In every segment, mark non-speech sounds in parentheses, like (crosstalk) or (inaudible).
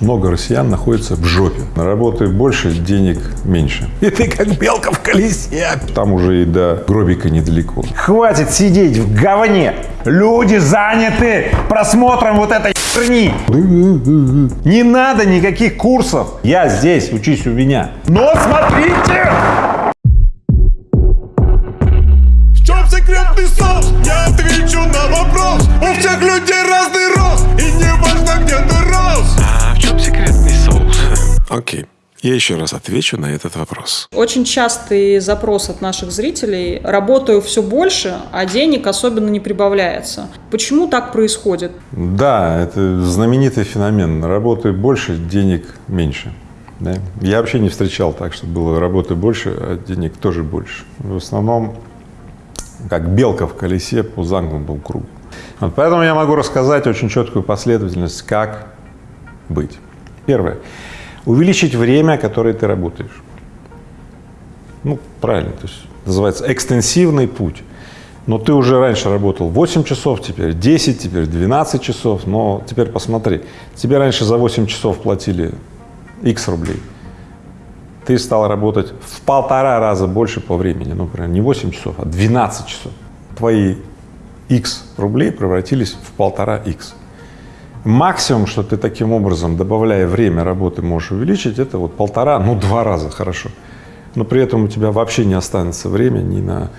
Много россиян находится в жопе. Работы больше, денег меньше. И ты как белка в колесе. Там уже и до гробика недалеко. Хватит сидеть в говне. Люди заняты просмотром вот этой херни. Не надо никаких курсов. Я здесь, учись у меня. Но смотрите! В чем секретный соус? Я отвечу на вопрос У всех людей разный рост Окей. Я еще раз отвечу на этот вопрос. Очень частый запрос от наших зрителей – работаю все больше, а денег особенно не прибавляется. Почему так происходит? Да, это знаменитый феномен. Работы больше, денег меньше. Да? Я вообще не встречал так, что было работы больше, а денег тоже больше. В основном, как белка в колесе по замкнутому кругу. Вот поэтому я могу рассказать очень четкую последовательность, как быть. Первое. Увеличить время, которое ты работаешь. Ну, правильно, то есть называется экстенсивный путь. Но ты уже раньше работал 8 часов, теперь 10, теперь 12 часов, но теперь посмотри, тебе раньше за 8 часов платили x рублей, ты стал работать в полтора раза больше по времени, ну, например, не 8 часов, а 12 часов. Твои x рублей превратились в полтора x. Максимум, что ты таким образом, добавляя время работы, можешь увеличить, это вот полтора, ну, два раза хорошо. Но при этом у тебя вообще не останется времени ни на,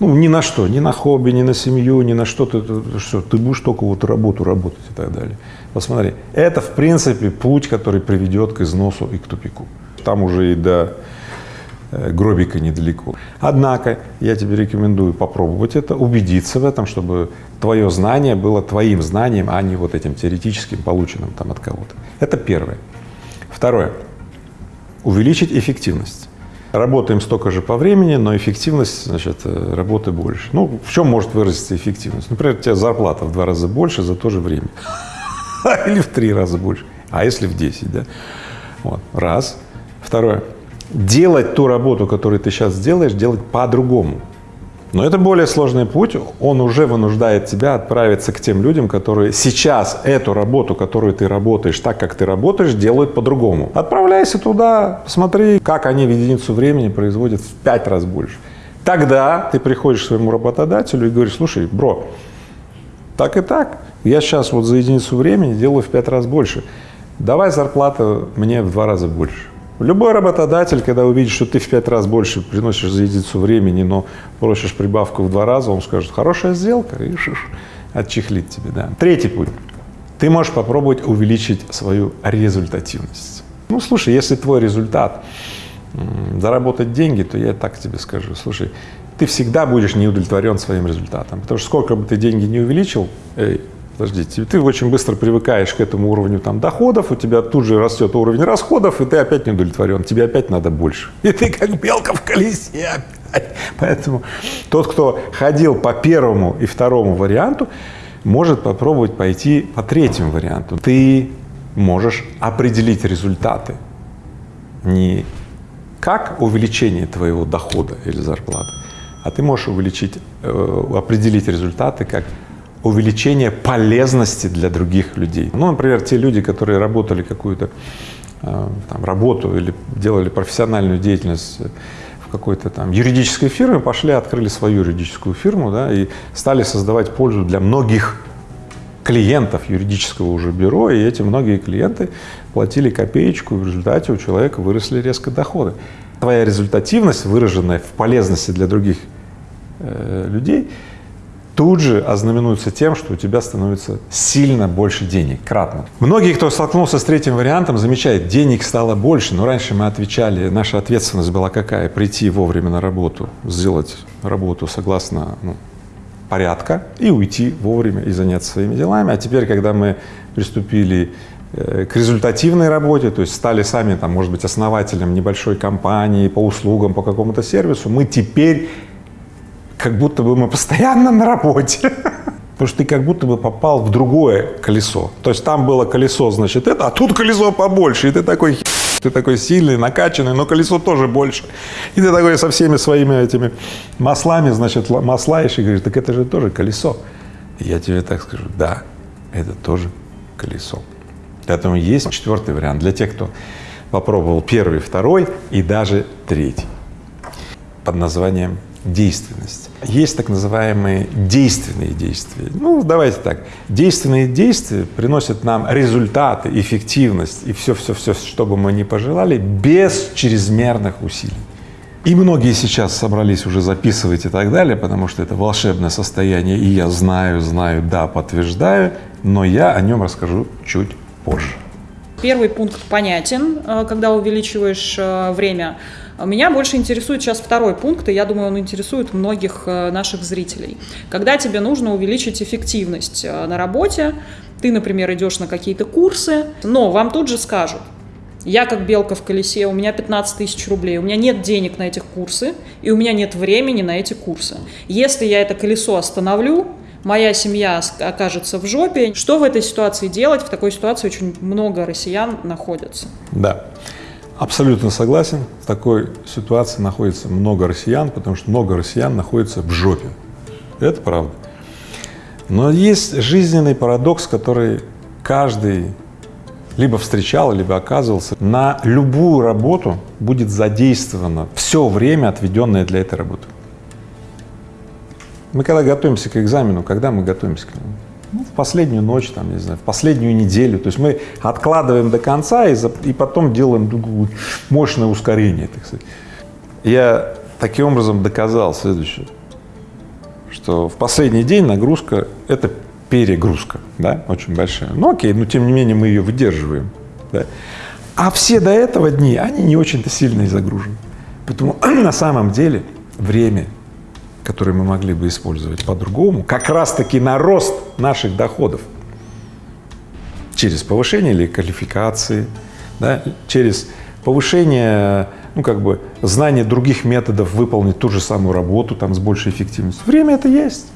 ну, ни на что, ни на хобби, ни на семью, ни на что ты, ты, что, ты будешь только вот работу работать и так далее. Посмотри, это, в принципе, путь, который приведет к износу и к тупику. Там уже и до гробика недалеко. Однако я тебе рекомендую попробовать это, убедиться в этом, чтобы твое знание было твоим знанием, а не вот этим теоретическим, полученным там от кого-то. Это первое. Второе. Увеличить эффективность. Работаем столько же по времени, но эффективность, значит, э, работы больше. Ну, в чем может выразиться эффективность? Например, у тебя зарплата в два раза больше за то же время. (laughs) Или в три раза больше. А если в 10, да? Вот. Раз. Второе. Делать ту работу, которую ты сейчас делаешь, делать по-другому. Но это более сложный путь, он уже вынуждает тебя отправиться к тем людям, которые сейчас эту работу, которую ты работаешь, так как ты работаешь, делают по-другому. Отправляйся туда, посмотри, как они в единицу времени производят в пять раз больше. Тогда ты приходишь к своему работодателю и говоришь, слушай, бро, так и так, я сейчас вот за единицу времени делаю в пять раз больше, давай зарплата мне в два раза больше. Любой работодатель, когда увидит, что ты в пять раз больше приносишь за единицу времени, но просишь прибавку в два раза, он скажет, хорошая сделка, и шиш, отчехлит тебе, да. Третий путь. Ты можешь попробовать увеличить свою результативность. Ну, слушай, если твой результат заработать деньги, то я так тебе скажу, слушай, ты всегда будешь не удовлетворен своим результатом, потому что сколько бы ты деньги не увеличил, эй, подождите, ты очень быстро привыкаешь к этому уровню там доходов, у тебя тут же растет уровень расходов, и ты опять не удовлетворен, тебе опять надо больше. (laughs) И ты как белка в колесе опять. Поэтому тот, кто ходил по первому и второму варианту, может попробовать пойти по третьему варианту. Ты можешь определить результаты не как увеличение твоего дохода или зарплаты, а ты можешь увеличить, э, определить результаты как увеличение полезности для других людей. Ну, например, те люди, которые работали какую-то э, там, работу или делали профессиональную деятельность в какой-то там юридической фирме, пошли, открыли свою юридическую фирму, да, и стали создавать пользу для многих клиентов юридического уже бюро, и эти многие клиенты платили копеечку, в результате у человека выросли резко доходы. Твоя результативность, выраженная в полезности для других э, людей, тут же ознаменуется тем, что у тебя становится сильно больше денег, кратно. Многие, кто столкнулся с третьим вариантом, замечают, денег стало больше, но раньше мы отвечали, наша ответственность была какая? Прийти вовремя на работу, сделать работу согласно ну, порядка и уйти вовремя и заняться своими делами. А теперь, когда мы приступили э, к результативной работе, то есть стали сами, там, может быть, основателем небольшой компании по услугам, по какому-то сервису, мы теперь как будто бы мы постоянно на работе. Потому что ты как будто бы попал в другое колесо. То есть там было колесо, значит, это, а тут колесо побольше. И ты такой, ты такой сильный, накачанный, но колесо тоже больше. И ты такой со всеми своими этими маслами, значит, маслаешь и говоришь, так это же тоже колесо. И я тебе так скажу, да, это тоже колесо. Поэтому есть четвертый вариант для тех, кто попробовал первый, второй и даже третий под названием действенность. Есть так называемые действенные действия. Ну, давайте так. Действенные действия приносят нам результаты, эффективность и все-все-все, что бы мы ни пожелали, без чрезмерных усилий. И многие сейчас собрались уже записывать и так далее, потому что это волшебное состояние, и я знаю, знаю, да, подтверждаю, но я о нем расскажу чуть позже. Первый пункт понятен, э, когда увеличиваешь э, время. Меня больше интересует сейчас второй пункт, и я думаю, он интересует многих э, наших зрителей. Когда тебе нужно увеличить эффективность на работе, ты, например, идешь на какие-то курсы, но вам тут же скажут, я как белка в колесе, у меня 15 тысяч рублей, у меня нет денег на этих курсы, и у меня нет времени на эти курсы. Если я это колесо остановлю, моя семья окажется в жопе. Что в этой ситуации делать? В такой ситуации очень много россиян находятся. Да, абсолютно согласен. В такой ситуации находится много россиян, потому что много россиян находится в жопе. Это правда. Но есть жизненный парадокс, который каждый либо встречал, либо оказывался, на любую работу будет задействовано все время, отведенное для этой работы. Мы когда готовимся к экзамену, когда мы готовимся к нему? Ну, в последнюю ночь, там, не знаю, в последнюю неделю. То есть мы откладываем до конца и, за, и потом делаем мощное ускорение, так сказать. Я таким образом доказал следующее, что в последний день нагрузка — это перегрузка, да, очень большая. Ну окей, но тем не менее мы ее выдерживаем, да. А все до этого дни, они не очень-то сильно и загружены. Поэтому (clears throat) на самом деле время, которое мы могли бы использовать по-другому, как раз-таки на рост наших доходов через повышение или квалификации, да, через повышение, ну, как бы, знания других методов выполнить ту же самую работу там с большей эффективностью. Время это есть,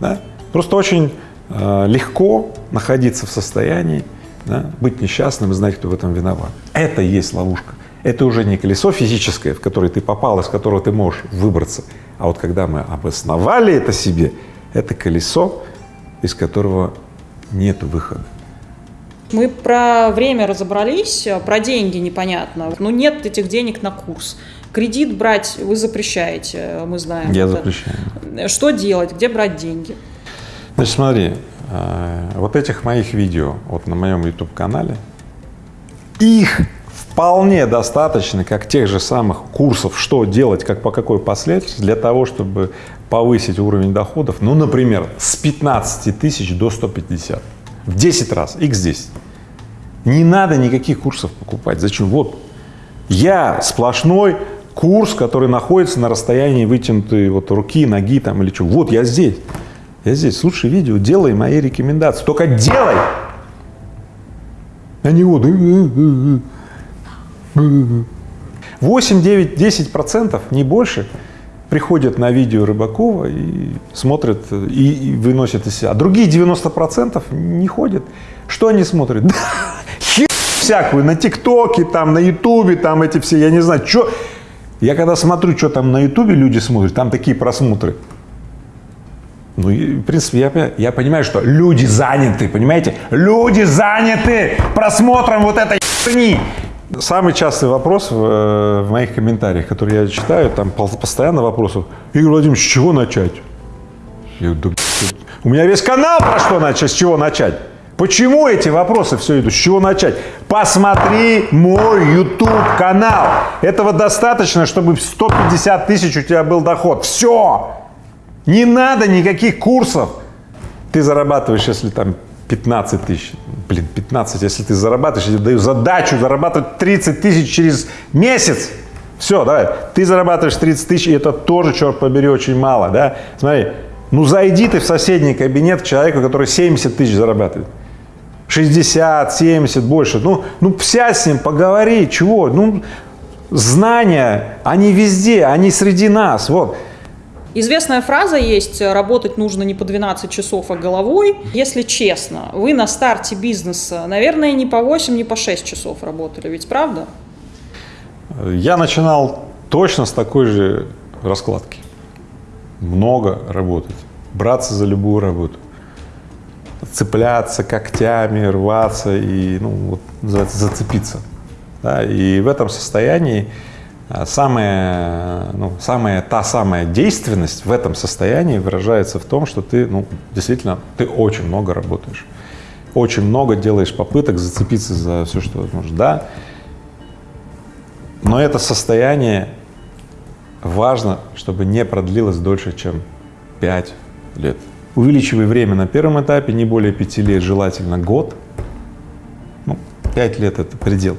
да. Просто очень э, легко находиться в состоянии, да, быть несчастным и знать, кто в этом виноват. Это и есть ловушка. Это уже не колесо физическое, в которое ты попал, из которого ты можешь выбраться. А вот когда мы обосновали это себе, это колесо, из которого нет выхода. Мы про время разобрались, про деньги непонятно. Ну, нет этих денег на курс. Кредит брать вы запрещаете, мы знаем. Я это. запрещаю. Что делать, где брать деньги? Значит, смотри, э, вот этих моих видео вот на моем YouTube-канале, их вполне достаточно, как тех же самых курсов, что делать, как по какой последовательности, для того, чтобы повысить уровень доходов, ну, например, с 15 тысяч до 150, в 10 раз, x10. Не надо никаких курсов покупать. Зачем? Вот, я сплошной курс, который находится на расстоянии вытянутой вот руки, ноги там или что. Вот я здесь. Я здесь, слушай видео, делай мои рекомендации. Только делай! А не вот. 8, 9, 10 процентов, не больше, приходят на видео Рыбакова и смотрят и, и выносят из себя. А другие 90 процентов не ходят. Что они смотрят? (laughs) Всякую, на ТикТоке, там, на Ютубе, там эти все, я не знаю, что. Я когда смотрю, что там на Ютубе люди смотрят, там такие просмотры. Ну, в принципе, я, я понимаю, что люди заняты, понимаете? Люди заняты просмотром вот этой херни. Самый частый вопрос в, э, в моих комментариях, которые я читаю, там постоянно вопросы. Игорь Владимирович, с чего начать? Я говорю, да, у меня весь канал про что начать, с чего начать. Почему эти вопросы все идут? С чего начать? Посмотри мой YouTube канал. Этого достаточно, чтобы 150 тысяч у тебя был доход. Все. Не надо никаких курсов. Ты зарабатываешь, если там 15 тысяч, блин, 15, если ты зарабатываешь, я тебе даю задачу зарабатывать 30 тысяч через месяц. Все, давай, ты зарабатываешь 30 тысяч, и это тоже, черт побери, очень мало, да? Смотри, ну зайди ты в соседний кабинет к человеку, который 70 тысяч зарабатывает. 60, 70, больше. Ну, ну сядь с ним, поговори, чего? Ну, знания, они везде, они среди нас, вот. Известная фраза есть «работать нужно не по 12 часов, а головой». Если честно, вы на старте бизнеса, наверное, не по 8, не по 6 часов работали, ведь правда? Я начинал точно с такой же раскладки. Много работать, браться за любую работу. цепляться когтями, рваться и, ну, вот, называется, зацепиться. Да? И в этом состоянии самая, ну, самая, та самая действенность в этом состоянии выражается в том, что ты, ну, действительно, ты очень много работаешь. Очень много делаешь попыток зацепиться за все, что возможно. Да, но это состояние важно, чтобы не продлилось дольше, чем 5 лет. Увеличивай время на первом этапе, не более 5 лет, желательно год. Ну, 5 лет — это предел,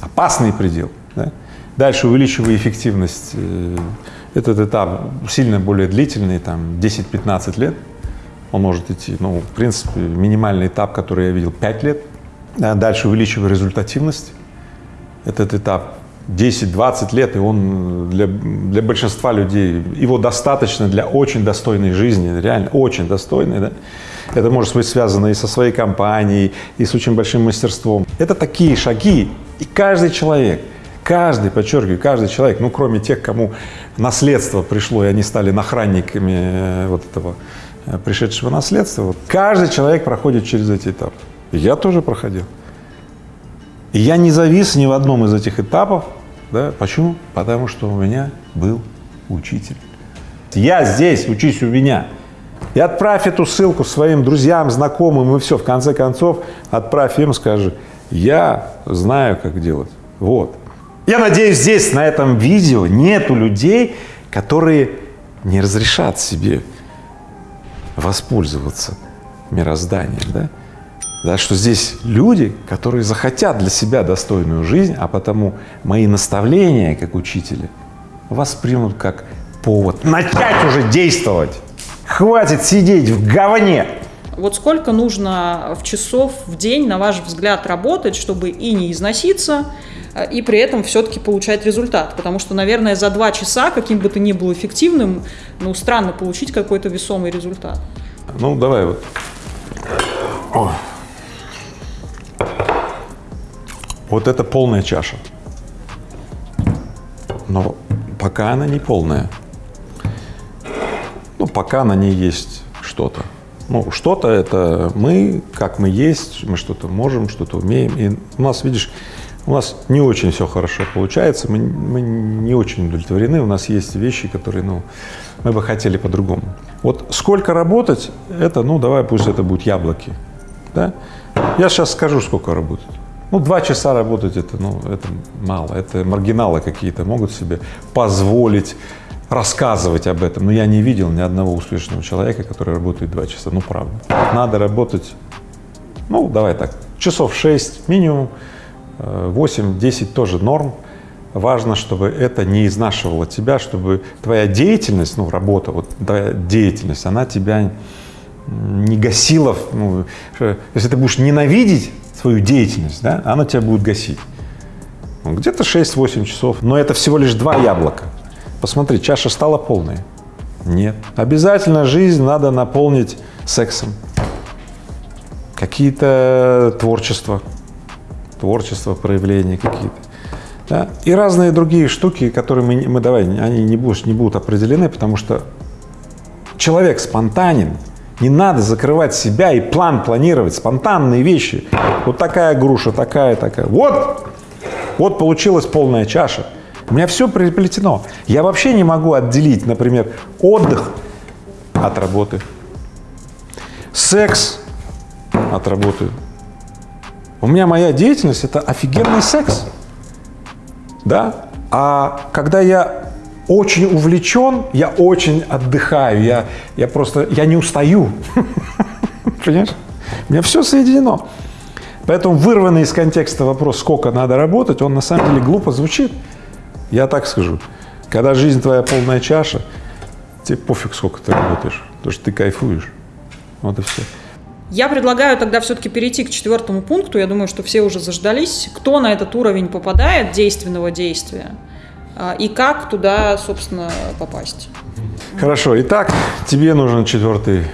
опасный предел. Да? Дальше увеличивай эффективность. Э, этот этап сильно более длительный, там 10-15 лет. Он может идти, ну, в принципе, минимальный этап, который я видел, 5 лет. Дальше увеличивай результативность. Этот этап 10-20 лет, и он для, для большинства людей, его достаточно для очень достойной жизни, реально очень достойной, да? Это может быть связано и со своей компанией, и с очень большим мастерством. Это такие шаги, и каждый человек, каждый, подчеркиваю, каждый человек, ну, кроме тех, кому наследство пришло, и они стали нахранниками э, вот этого э, пришедшего наследства, вот, каждый человек проходит через эти этапы. Я тоже проходил. И я не завис ни в одном из этих этапов. Да? Почему? Потому что у меня был учитель. Я здесь, учись у меня. И отправь эту ссылку своим друзьям, знакомым, и все, в конце концов, отправь им, скажи, я знаю, как делать. Вот. Я надеюсь, здесь, на этом видео, нету людей, которые не разрешат себе воспользоваться мирозданием, да? да, что здесь люди, которые захотят для себя достойную жизнь, а потому мои наставления как учителя воспримут как повод начать уже действовать. Хватит сидеть в говне. Вот сколько нужно в часов в день, на ваш взгляд, работать, чтобы и не износиться, и при этом все-таки получать результат? Потому что, наверное, за два часа, каким бы ты ни был эффективным, ну, странно получить какой-то весомый результат. Ну, давай вот. О. Вот это полная чаша. Но пока она не полная. Ну, пока на ней есть что-то. Ну, что-то это мы, как мы есть, мы что-то можем, что-то умеем. И у нас, видишь, у нас не очень все хорошо получается, мы, мы не очень удовлетворены, у нас есть вещи, которые, ну, мы бы хотели по-другому. Вот сколько работать, это, ну, давай пусть это будут яблоки, да? Я сейчас скажу, сколько работать. Ну, два часа работать это, ну, это мало, это маргиналы какие-то могут себе позволить рассказывать об этом, но я не видел ни одного успешного человека, который работает два часа, ну, правда. Надо работать, ну, давай так, часов шесть минимум, э, восемь-десять тоже норм. Важно, чтобы это не изнашивало тебя, чтобы твоя деятельность, ну, работа, вот твоя деятельность, она тебя не гасила, ну, если ты будешь ненавидеть свою деятельность, да, она тебя будет гасить. Ну, где-то 6-8 часов, но это всего лишь два яблока. Посмотри, чаша стала полной? Нет. Обязательно жизнь надо наполнить сексом. Какие-то творчества, творчество, проявления какие-то. Да? И разные другие штуки, которые мы, мы давай, они не будут, не будут определены, потому что человек спонтанен, не надо закрывать себя и план планировать, спонтанные вещи. Вот такая груша, такая, такая. Вот, вот получилась полная чаша. У меня все приплетено. Я вообще не могу отделить, например, отдых от работы, секс от работы. У меня моя деятельность – это офигенный секс, да? А когда я очень увлечен, я очень отдыхаю, я, я просто, я не устаю, (laughs) понимаешь? У меня все соединено. Поэтому вырванный из контекста вопрос, сколько надо работать, он на самом деле глупо звучит. Я так скажу, когда жизнь твоя полная чаша, тебе пофиг, сколько ты работаешь, потому что ты кайфуешь. Вот и все. Я предлагаю тогда все-таки перейти к четвертому пункту. Я думаю, что все уже заждались. Кто на этот уровень попадает действенного действия? А, и как туда, собственно, попасть. Хорошо. Итак, тебе нужен четвертый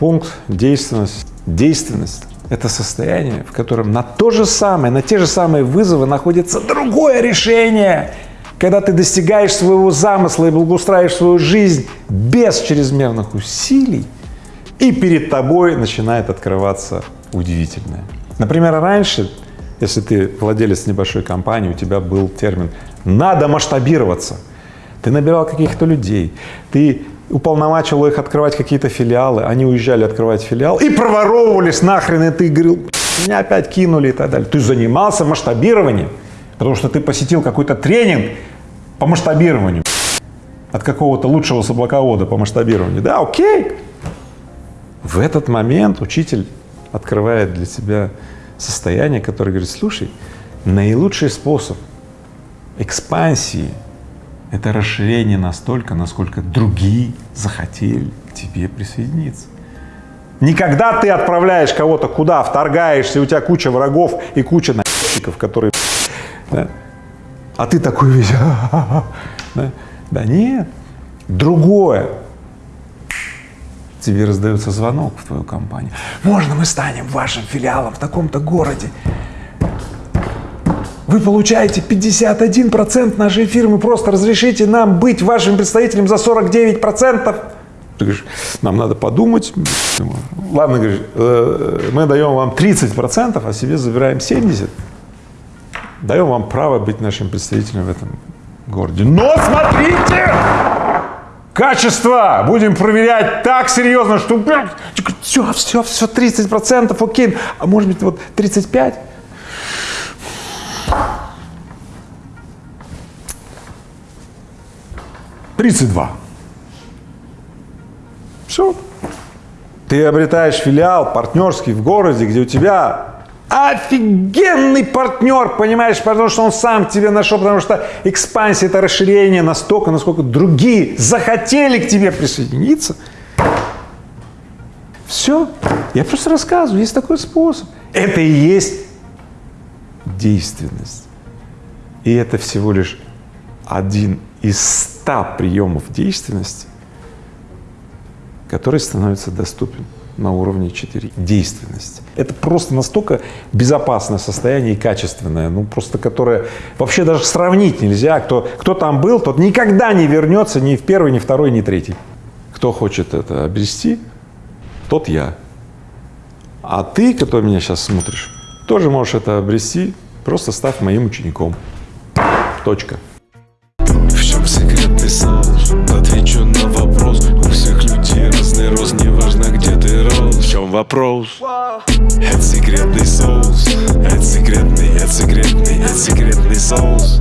пункт – действенность. Действенность – это состояние, в котором на то же самое, на те же самые вызовы находится другое решение, когда ты достигаешь своего замысла и благоустраиваешь свою жизнь без чрезмерных усилий, и перед тобой начинает открываться удивительное. Например, раньше, если ты владелец небольшой компании, у тебя был термин «надо масштабироваться». Ты набирал каких-то людей, ты уполномачивал их открывать какие-то филиалы, они уезжали открывать филиал и проворовывались нахрен, и ты говорил, меня опять кинули и так далее. Ты занимался масштабированием, потому что ты посетил какой-то тренинг по масштабированию от какого-то лучшего соблаковода по масштабированию. Да, окей. В этот момент учитель открывает для себя состояние, которое говорит, слушай, наилучший способ экспансии – это расширение настолько, насколько другие захотели к тебе присоединиться. Никогда ты отправляешь кого-то куда, вторгаешься, у тебя куча врагов и куча наебщиков, которые, да? а ты такой весь, (laughs) да? да нет, другое. Тебе раздается звонок в твою компанию. Можно мы станем вашим филиалом в таком-то городе? Вы получаете 51% нашей фирмы, просто разрешите нам быть вашим представителем за 49%. Ты говоришь, нам надо подумать. Ладно, говоришь, э, мы даем вам 30%, а себе забираем 70%. Даем вам право быть нашим представителем в этом городе. Но смотрите! Качество будем проверять так серьезно, что все, все, все, 30%, окей, а может быть вот 35%? Тридцать два. Все. Ты обретаешь филиал партнерский в городе, где у тебя офигенный партнер, понимаешь, потому что он сам тебе нашел, потому что экспансия – это расширение настолько, насколько другие захотели к тебе присоединиться. Все. Я просто рассказываю, есть такой способ. Это и есть действенность. И это всего лишь один из ста приемов действенности, который становится доступен на уровне 4. Действенность. Это просто настолько безопасное состояние и качественное, ну просто которое вообще даже сравнить нельзя. Кто, кто там был, тот никогда не вернется ни в первый, ни второй, ни третий. Кто хочет это обрести, тот я. А ты, который меня сейчас смотришь, тоже можешь это обрести, просто став моим учеником. Точка. Вопрос? Это секретный соус Это секретный, это секретный, это секретный соус